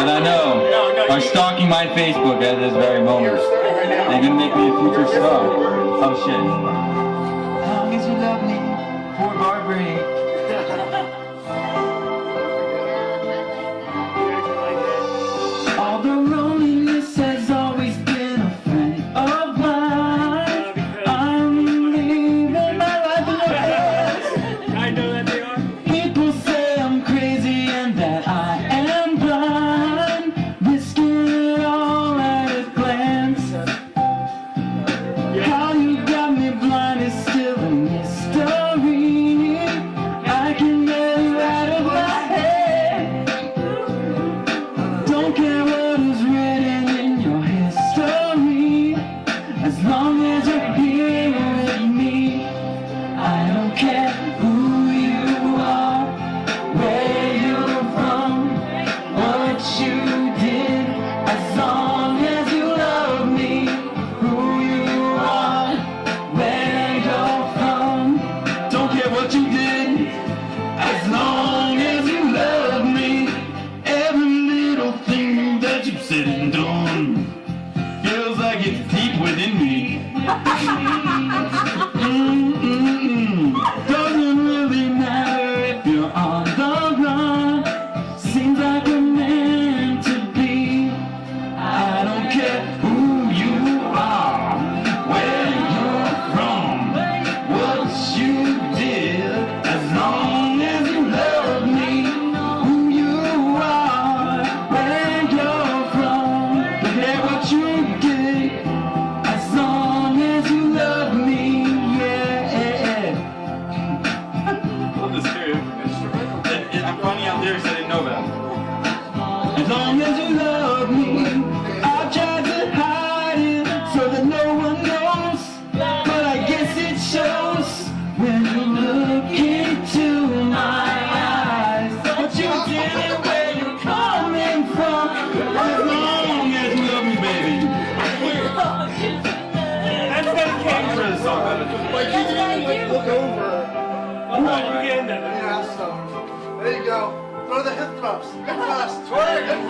that I know are stalking my Facebook at this very moment. They're gonna make me a future star. Oh shit. I saw it's all good. Like, you can like, look over. Come you get in there. Yeah, so. There you go. Throw the hip thrust. Hip thrust. Twerk.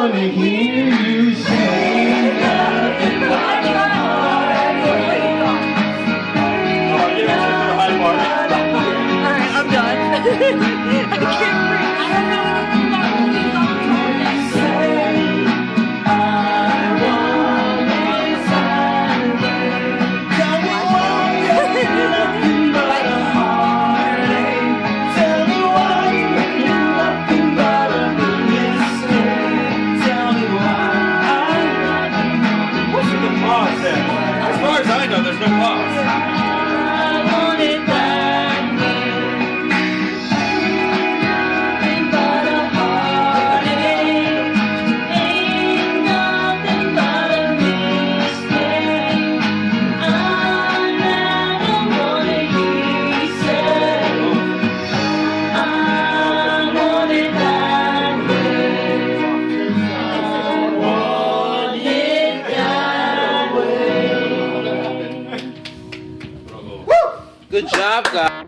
wanna hear you part. Alright, I'm done. I can't I Já, cara.